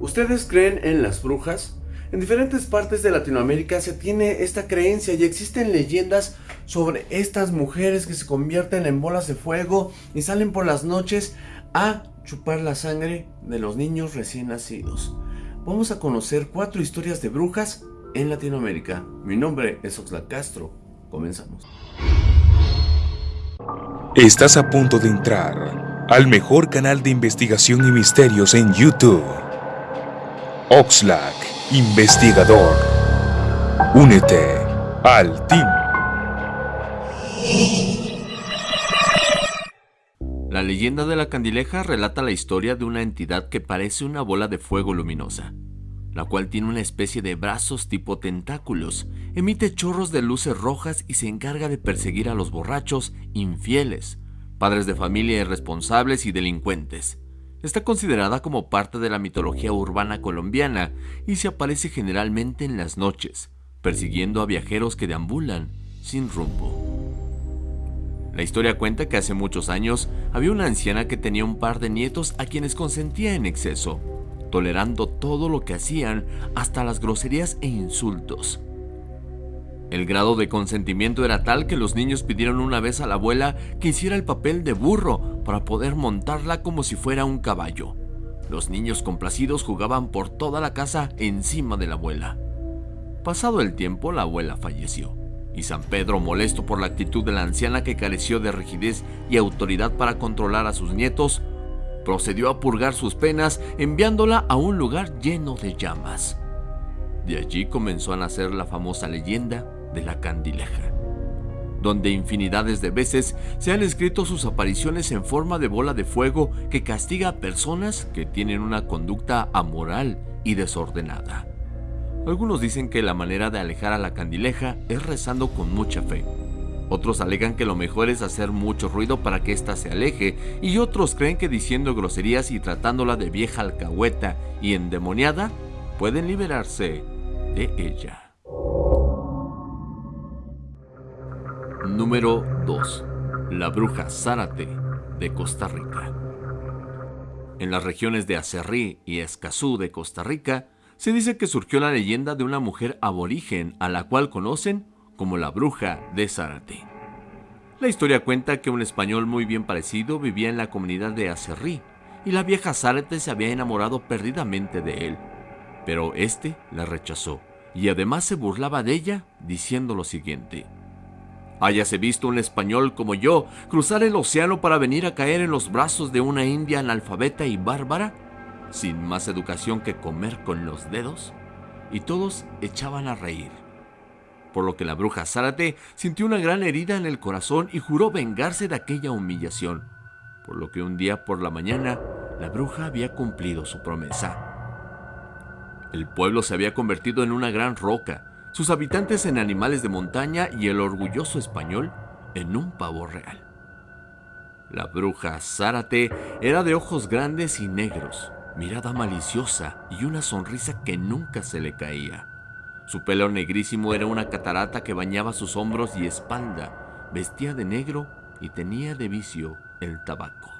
¿Ustedes creen en las brujas? En diferentes partes de Latinoamérica se tiene esta creencia y existen leyendas sobre estas mujeres que se convierten en bolas de fuego y salen por las noches a chupar la sangre de los niños recién nacidos. Vamos a conocer cuatro historias de brujas en Latinoamérica. Mi nombre es Oxlack Castro. Comenzamos. Estás a punto de entrar al mejor canal de investigación y misterios en YouTube. Oxlack, investigador. Únete al team. La leyenda de la candileja relata la historia de una entidad que parece una bola de fuego luminosa, la cual tiene una especie de brazos tipo tentáculos, emite chorros de luces rojas y se encarga de perseguir a los borrachos, infieles, padres de familia irresponsables y delincuentes. Está considerada como parte de la mitología urbana colombiana y se aparece generalmente en las noches, persiguiendo a viajeros que deambulan sin rumbo. La historia cuenta que hace muchos años había una anciana que tenía un par de nietos a quienes consentía en exceso, tolerando todo lo que hacían, hasta las groserías e insultos. El grado de consentimiento era tal que los niños pidieron una vez a la abuela que hiciera el papel de burro para poder montarla como si fuera un caballo. Los niños complacidos jugaban por toda la casa encima de la abuela. Pasado el tiempo, la abuela falleció, y San Pedro, molesto por la actitud de la anciana que careció de rigidez y autoridad para controlar a sus nietos, procedió a purgar sus penas enviándola a un lugar lleno de llamas. De allí comenzó a nacer la famosa leyenda de la candileja, donde infinidades de veces se han escrito sus apariciones en forma de bola de fuego que castiga a personas que tienen una conducta amoral y desordenada. Algunos dicen que la manera de alejar a la candileja es rezando con mucha fe. Otros alegan que lo mejor es hacer mucho ruido para que ésta se aleje, y otros creen que diciendo groserías y tratándola de vieja alcahueta y endemoniada, pueden liberarse de ella. Número 2. La bruja Zárate de Costa Rica. En las regiones de Acerrí y Escazú de Costa Rica, se dice que surgió la leyenda de una mujer aborigen a la cual conocen como la bruja de Zárate. La historia cuenta que un español muy bien parecido vivía en la comunidad de Acerrí y la vieja Zárate se había enamorado perdidamente de él, pero este la rechazó y además se burlaba de ella diciendo lo siguiente: Hayase visto un español como yo cruzar el océano para venir a caer en los brazos de una india analfabeta y bárbara, sin más educación que comer con los dedos, y todos echaban a reír. Por lo que la bruja Zárate sintió una gran herida en el corazón y juró vengarse de aquella humillación, por lo que un día por la mañana la bruja había cumplido su promesa. El pueblo se había convertido en una gran roca, sus habitantes en animales de montaña y el orgulloso español en un pavo real. La bruja Zárate era de ojos grandes y negros, mirada maliciosa y una sonrisa que nunca se le caía. Su pelo negrísimo era una catarata que bañaba sus hombros y espalda, vestía de negro y tenía de vicio el tabaco.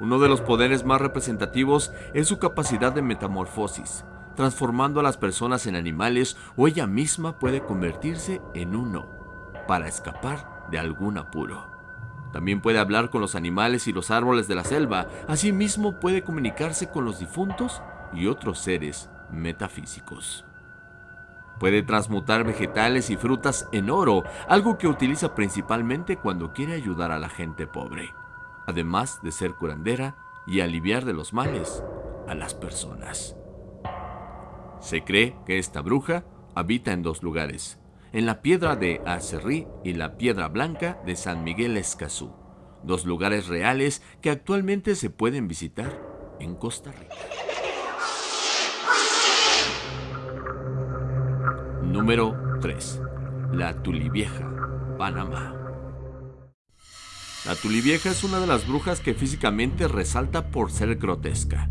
Uno de los poderes más representativos es su capacidad de metamorfosis, transformando a las personas en animales o ella misma puede convertirse en uno para escapar de algún apuro. También puede hablar con los animales y los árboles de la selva, asimismo puede comunicarse con los difuntos y otros seres metafísicos. Puede transmutar vegetales y frutas en oro, algo que utiliza principalmente cuando quiere ayudar a la gente pobre, además de ser curandera y aliviar de los males a las personas. Se cree que esta bruja habita en dos lugares, en la piedra de Acerrí y la piedra blanca de San Miguel Escazú, dos lugares reales que actualmente se pueden visitar en Costa Rica. Número 3. La Tulivieja, Panamá. La Tulivieja es una de las brujas que físicamente resalta por ser grotesca.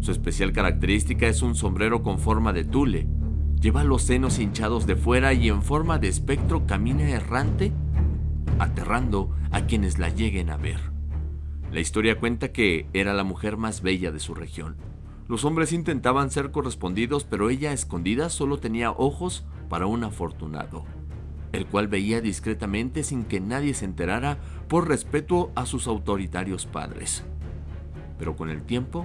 Su especial característica es un sombrero con forma de tule. Lleva los senos hinchados de fuera y en forma de espectro camina errante, aterrando a quienes la lleguen a ver. La historia cuenta que era la mujer más bella de su región, Los hombres intentaban ser correspondidos, pero ella escondida solo tenía ojos para un afortunado, el cual veía discretamente sin que nadie se enterara por respeto a sus autoritarios padres. Pero con el tiempo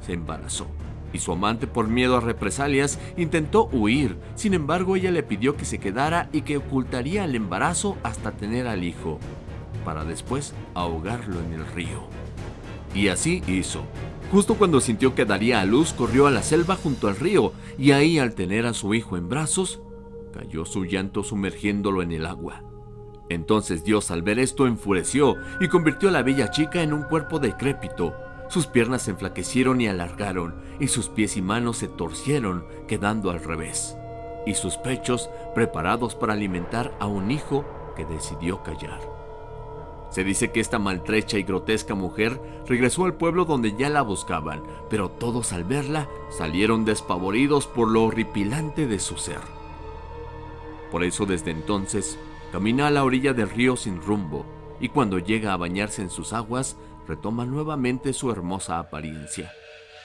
se embarazó y su amante por miedo a represalias intentó huir, sin embargo ella le pidió que se quedara y que ocultaría el embarazo hasta tener al hijo, para después ahogarlo en el río. Y así hizo. Justo cuando sintió que daría a luz, corrió a la selva junto al río, y ahí al tener a su hijo en brazos, cayó su llanto sumergiéndolo en el agua. Entonces Dios al ver esto enfureció y convirtió a la bella chica en un cuerpo decrépito. Sus piernas se enflaquecieron y alargaron, y sus pies y manos se torcieron, quedando al revés, y sus pechos preparados para alimentar a un hijo que decidió callar. Se dice que esta maltrecha y grotesca mujer regresó al pueblo donde ya la buscaban, pero todos al verla salieron despavoridos por lo horripilante de su ser. Por eso desde entonces camina a la orilla del río sin rumbo y cuando llega a bañarse en sus aguas retoma nuevamente su hermosa apariencia.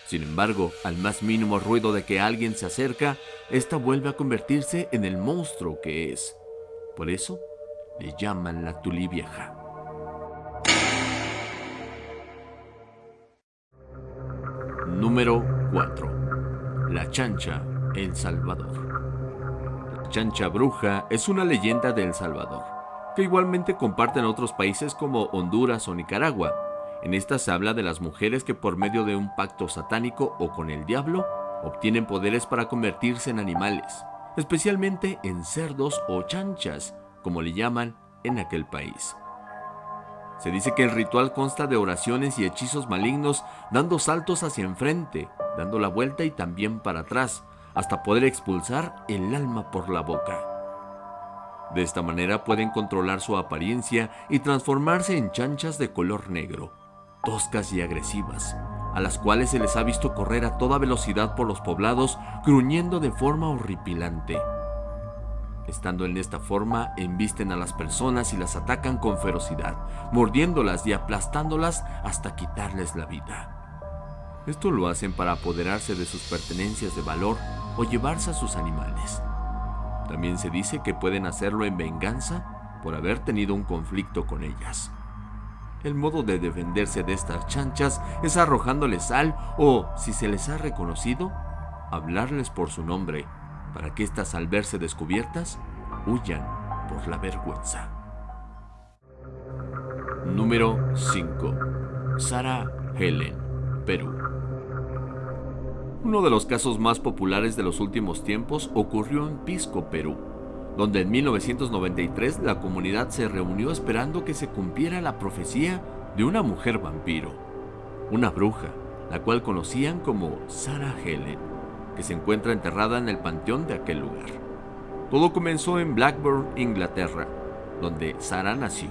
Sin embargo, al más mínimo ruido de que alguien se acerca, esta vuelve a convertirse en el monstruo que es. Por eso le llaman la Tulivieja. Número 4. La Chancha, El Salvador. La Chancha Bruja es una leyenda de El Salvador, que igualmente comparten otros países como Honduras o Nicaragua. En esta se habla de las mujeres que por medio de un pacto satánico o con el diablo obtienen poderes para convertirse en animales, especialmente en cerdos o chanchas, como le llaman en aquel país. Se dice que el ritual consta de oraciones y hechizos malignos dando saltos hacia enfrente, dando la vuelta y también para atrás, hasta poder expulsar el alma por la boca. De esta manera pueden controlar su apariencia y transformarse en chanchas de color negro, toscas y agresivas, a las cuales se les ha visto correr a toda velocidad por los poblados, gruñendo de forma horripilante. Estando en esta forma, embisten a las personas y las atacan con ferocidad, mordiéndolas y aplastándolas hasta quitarles la vida. Esto lo hacen para apoderarse de sus pertenencias de valor o llevarse a sus animales. También se dice que pueden hacerlo en venganza por haber tenido un conflicto con ellas. El modo de defenderse de estas chanchas es arrojándoles sal o, si se les ha reconocido, hablarles por su nombre para que éstas al verse descubiertas huyan por la vergüenza. Número 5. Sarah Helen, Perú. Uno de los casos más populares de los últimos tiempos ocurrió en Pisco, Perú, donde en 1993 la comunidad se reunió esperando que se cumpliera la profecía de una mujer vampiro, una bruja, la cual conocían como Sarah Helen que se encuentra enterrada en el panteón de aquel lugar. Todo comenzó en Blackburn, Inglaterra, donde Sarah nació.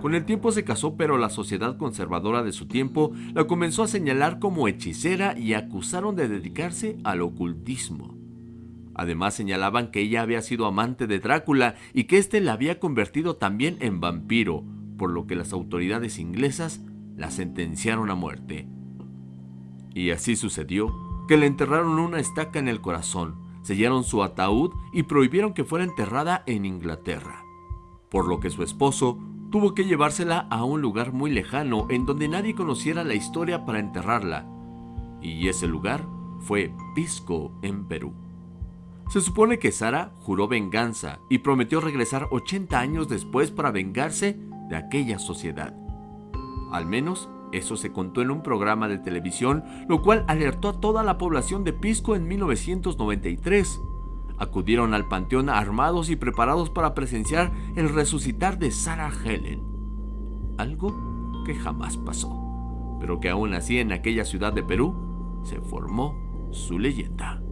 Con el tiempo se casó, pero la sociedad conservadora de su tiempo la comenzó a señalar como hechicera y acusaron de dedicarse al ocultismo. Además señalaban que ella había sido amante de Drácula y que éste la había convertido también en vampiro, por lo que las autoridades inglesas la sentenciaron a muerte. Y así sucedió que le enterraron una estaca en el corazón, sellaron su ataúd y prohibieron que fuera enterrada en Inglaterra. Por lo que su esposo tuvo que llevársela a un lugar muy lejano en donde nadie conociera la historia para enterrarla. Y ese lugar fue Pisco, en Perú. Se supone que Sara juró venganza y prometió regresar 80 años después para vengarse de aquella sociedad. Al menos eso se contó en un programa de televisión, lo cual alertó a toda la población de Pisco en 1993. Acudieron al panteón armados y preparados para presenciar el resucitar de Sarah Helen. Algo que jamás pasó, pero que aún así en aquella ciudad de Perú se formó su leyenda.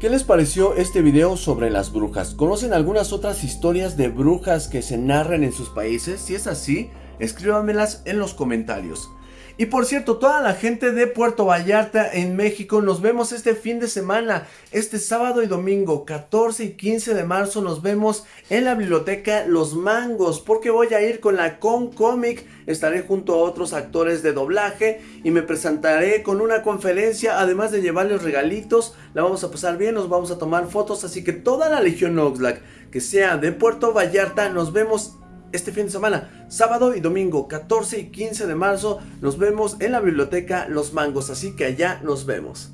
¿Qué les pareció este video sobre las brujas? ¿Conocen algunas otras historias de brujas que se narran en sus países? Si es así, escríbanmelas en los comentarios. Y por cierto, toda la gente de Puerto Vallarta en México, nos vemos este fin de semana, este sábado y domingo, 14 y 15 de marzo, nos vemos en la biblioteca Los Mangos, porque voy a ir con la Con Comic, estaré junto a otros actores de doblaje y me presentaré con una conferencia, además de llevarles regalitos, la vamos a pasar bien, nos vamos a tomar fotos, así que toda la Legión Oxlack que sea de Puerto Vallarta, nos vemos este fin de semana, sábado y domingo, 14 y 15 de marzo, nos vemos en la biblioteca Los Mangos, así que allá nos vemos.